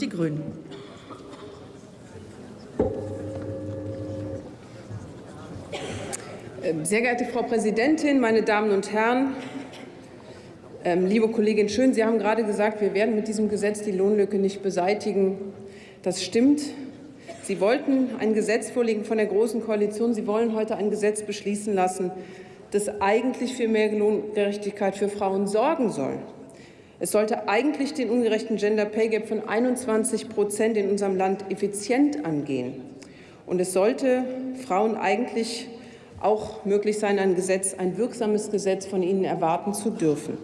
die Grünen. Ähm, sehr geehrte Frau Präsidentin, meine Damen und Herren! Ähm, liebe Kollegin Schön, Sie haben gerade gesagt, wir werden mit diesem Gesetz die Lohnlücke nicht beseitigen. Das stimmt. Sie wollten ein Gesetz vorlegen von der Großen Koalition. Sie wollen heute ein Gesetz beschließen lassen, das eigentlich für mehr Lohngerechtigkeit für Frauen sorgen soll. Es sollte eigentlich den ungerechten Gender Pay Gap von 21 Prozent in unserem Land effizient angehen. Und es sollte Frauen eigentlich auch möglich sein, ein Gesetz, ein wirksames Gesetz von ihnen erwarten zu dürfen.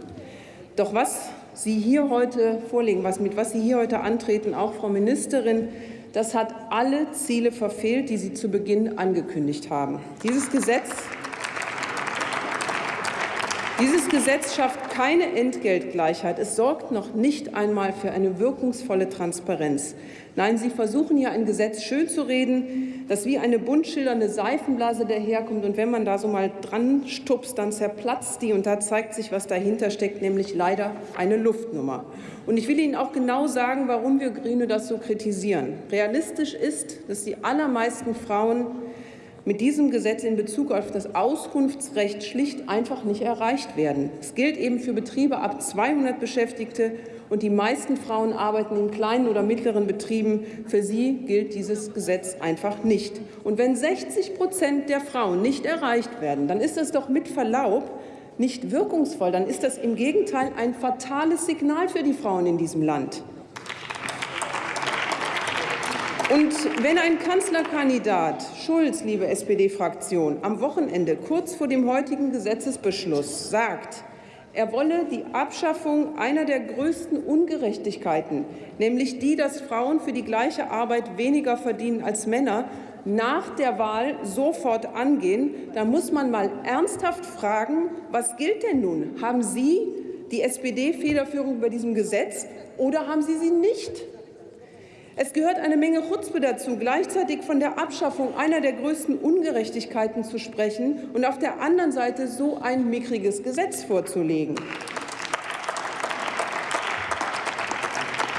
Doch was Sie hier heute vorlegen, was, mit was Sie hier heute antreten, auch Frau Ministerin, das hat alle Ziele verfehlt, die Sie zu Beginn angekündigt haben. Dieses Gesetz dieses Gesetz schafft keine Entgeltgleichheit. Es sorgt noch nicht einmal für eine wirkungsvolle Transparenz. Nein, Sie versuchen hier ein Gesetz schön zu reden, das wie eine bunt schildernde Seifenblase daherkommt. Und wenn man da so mal dran stupst, dann zerplatzt die. Und da zeigt sich, was dahinter steckt, nämlich leider eine Luftnummer. Und ich will Ihnen auch genau sagen, warum wir Grüne das so kritisieren. Realistisch ist, dass die allermeisten Frauen mit diesem Gesetz in Bezug auf das Auskunftsrecht schlicht einfach nicht erreicht werden. Es gilt eben für Betriebe ab 200 Beschäftigte, und die meisten Frauen arbeiten in kleinen oder mittleren Betrieben. Für sie gilt dieses Gesetz einfach nicht. Und wenn 60 Prozent der Frauen nicht erreicht werden, dann ist das doch mit Verlaub nicht wirkungsvoll. Dann ist das im Gegenteil ein fatales Signal für die Frauen in diesem Land. Und wenn ein Kanzlerkandidat Schulz, liebe SPD-Fraktion, am Wochenende kurz vor dem heutigen Gesetzesbeschluss sagt, er wolle die Abschaffung einer der größten Ungerechtigkeiten, nämlich die, dass Frauen für die gleiche Arbeit weniger verdienen als Männer, nach der Wahl sofort angehen, dann muss man mal ernsthaft fragen, was gilt denn nun? Haben Sie die SPD-Federführung bei diesem Gesetz oder haben Sie sie nicht? Es gehört eine Menge Chutzpe dazu, gleichzeitig von der Abschaffung einer der größten Ungerechtigkeiten zu sprechen und auf der anderen Seite so ein mickriges Gesetz vorzulegen.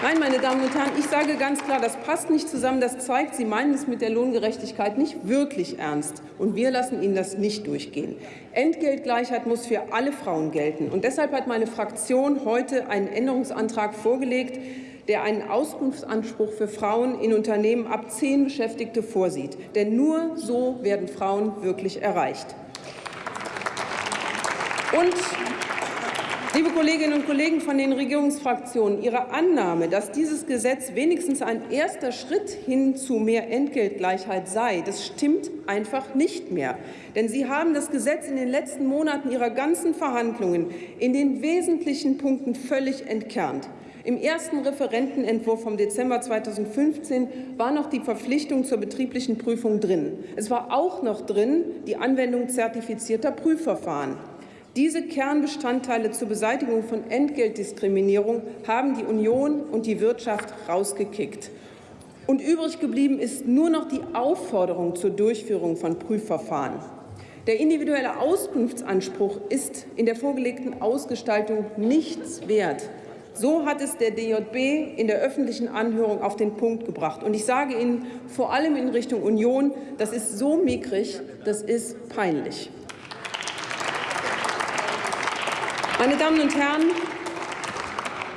Nein, meine Damen und Herren, ich sage ganz klar, das passt nicht zusammen. Das zeigt, Sie meinen es mit der Lohngerechtigkeit nicht wirklich ernst. Und wir lassen Ihnen das nicht durchgehen. Entgeltgleichheit muss für alle Frauen gelten. Und deshalb hat meine Fraktion heute einen Änderungsantrag vorgelegt, der einen Auskunftsanspruch für Frauen in Unternehmen ab zehn Beschäftigte vorsieht. Denn nur so werden Frauen wirklich erreicht. Und Liebe Kolleginnen und Kollegen von den Regierungsfraktionen, Ihre Annahme, dass dieses Gesetz wenigstens ein erster Schritt hin zu mehr Entgeltgleichheit sei, das stimmt einfach nicht mehr. Denn Sie haben das Gesetz in den letzten Monaten Ihrer ganzen Verhandlungen in den wesentlichen Punkten völlig entkernt. Im ersten Referentenentwurf vom Dezember 2015 war noch die Verpflichtung zur betrieblichen Prüfung drin. Es war auch noch drin die Anwendung zertifizierter Prüfverfahren. Diese Kernbestandteile zur Beseitigung von Entgeltdiskriminierung haben die Union und die Wirtschaft rausgekickt. Und übrig geblieben ist nur noch die Aufforderung zur Durchführung von Prüfverfahren. Der individuelle Auskunftsanspruch ist in der vorgelegten Ausgestaltung nichts wert. So hat es der DJB in der öffentlichen Anhörung auf den Punkt gebracht. Und ich sage Ihnen vor allem in Richtung Union, das ist so mickrig, das ist peinlich. Meine Damen und Herren,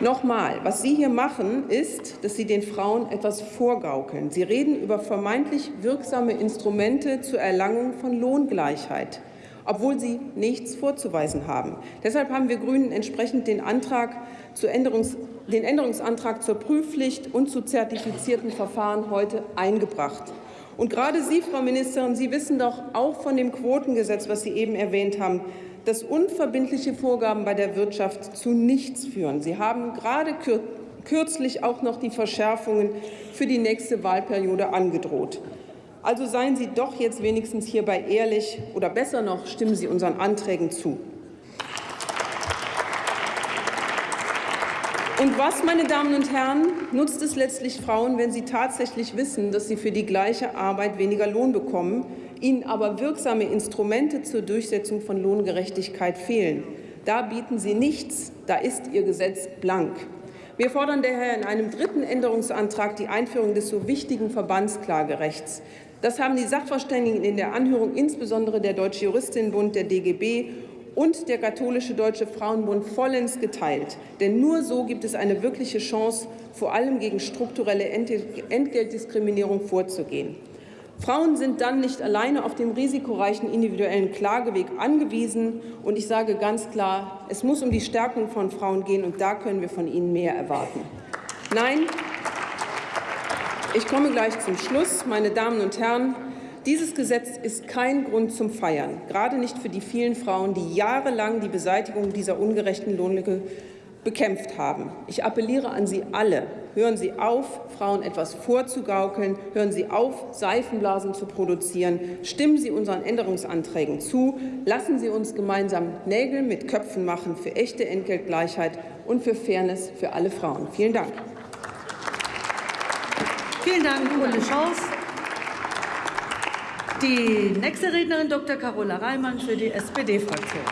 Nochmal, was Sie hier machen, ist, dass Sie den Frauen etwas vorgaukeln. Sie reden über vermeintlich wirksame Instrumente zur Erlangung von Lohngleichheit obwohl sie nichts vorzuweisen haben. Deshalb haben wir Grünen entsprechend den, Antrag Änderungs den Änderungsantrag zur Prüfpflicht und zu zertifizierten Verfahren heute eingebracht. Und gerade Sie, Frau Ministerin, Sie wissen doch auch von dem Quotengesetz, was Sie eben erwähnt haben, dass unverbindliche Vorgaben bei der Wirtschaft zu nichts führen. Sie haben gerade kürzlich auch noch die Verschärfungen für die nächste Wahlperiode angedroht. Also seien Sie doch jetzt wenigstens hierbei ehrlich, oder besser noch, stimmen Sie unseren Anträgen zu. Und was, meine Damen und Herren, nutzt es letztlich Frauen, wenn sie tatsächlich wissen, dass sie für die gleiche Arbeit weniger Lohn bekommen, ihnen aber wirksame Instrumente zur Durchsetzung von Lohngerechtigkeit fehlen? Da bieten Sie nichts, da ist Ihr Gesetz blank. Wir fordern daher in einem dritten Änderungsantrag die Einführung des so wichtigen Verbandsklagerechts. Das haben die Sachverständigen in der Anhörung, insbesondere der Deutsche Juristinnenbund, der DGB und der Katholische Deutsche Frauenbund vollends geteilt. Denn nur so gibt es eine wirkliche Chance, vor allem gegen strukturelle Entgeltdiskriminierung vorzugehen. Frauen sind dann nicht alleine auf dem risikoreichen individuellen Klageweg angewiesen. Und ich sage ganz klar, es muss um die Stärkung von Frauen gehen, und da können wir von ihnen mehr erwarten. Nein, ich komme gleich zum Schluss, meine Damen und Herren. Dieses Gesetz ist kein Grund zum Feiern, gerade nicht für die vielen Frauen, die jahrelang die Beseitigung dieser ungerechten Lohnlücke bekämpft haben. Ich appelliere an Sie alle, hören Sie auf, Frauen etwas vorzugaukeln, hören Sie auf, Seifenblasen zu produzieren, stimmen Sie unseren Änderungsanträgen zu, lassen Sie uns gemeinsam Nägel mit Köpfen machen für echte Entgeltgleichheit und für Fairness für alle Frauen. Vielen Dank. Vielen Dank, Ulle Schaus. Die nächste Rednerin Dr. Carola Reimann für die SPD-Fraktion.